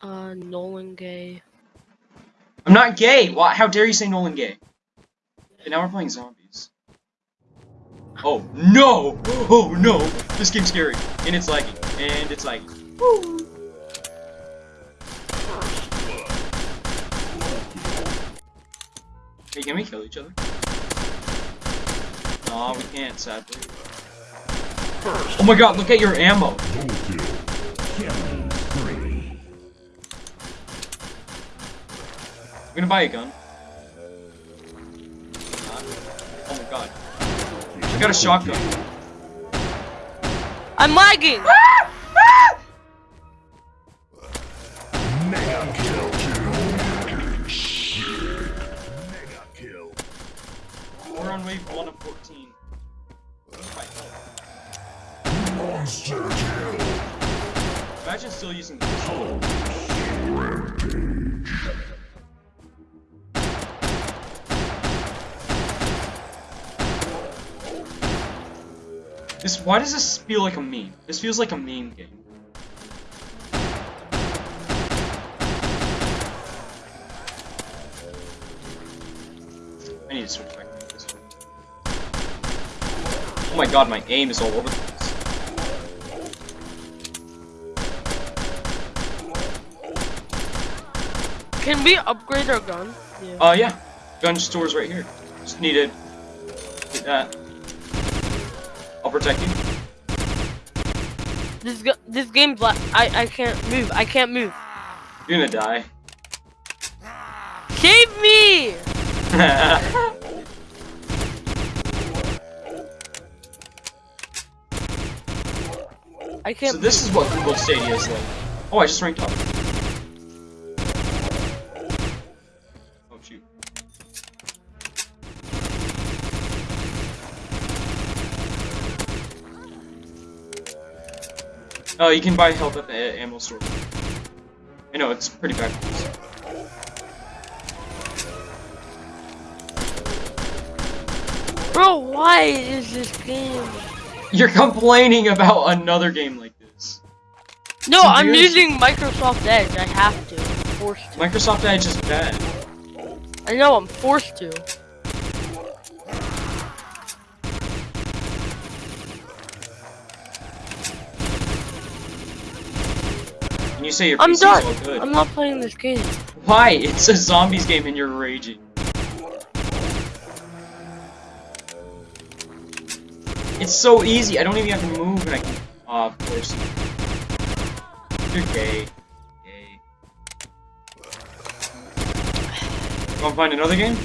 Uh, Nolan Gay. I'm not gay. Why? How dare you say Nolan gay? And now we're playing zombies. Oh no! Oh no! This game's scary, and it's laggy, and it's like. Hey, can we kill each other? No, we can't, sadly. Oh my god, look at your ammo! Gonna buy a gun. Oh my god. I got a shotgun. I'm lagging! Mega kill. Mega kill. We're on wave 1 of 14. Monster kill. Imagine still using this. Rampage. This why does this feel like a meme? This feels like a meme game. I need to switch back to this one. Oh my god, my aim is all over the place. Can we upgrade our gun? Yeah. Uh, yeah. Gun store's right here. Just need to get that. I'll protect you. This this game's la- I I can't move. I can't move. You're gonna die. Save me! I can't. so this is what Google Stadia is like. Oh, I just ranked up. Oh shoot. Oh, you can buy health at the ammo store. I know it's pretty bad. Bro, why is this game? You're complaining about another game like this. No, I'm using Microsoft Edge. I have to. I'm forced to. Microsoft Edge is bad. I know. I'm forced to. And you say your I'm PC's done. all good. I'm not playing this game. Why? It's a zombies game and you're raging. It's so easy. I don't even have to move and I can. Oh, of course. You're gay. Gay. Wanna find another game?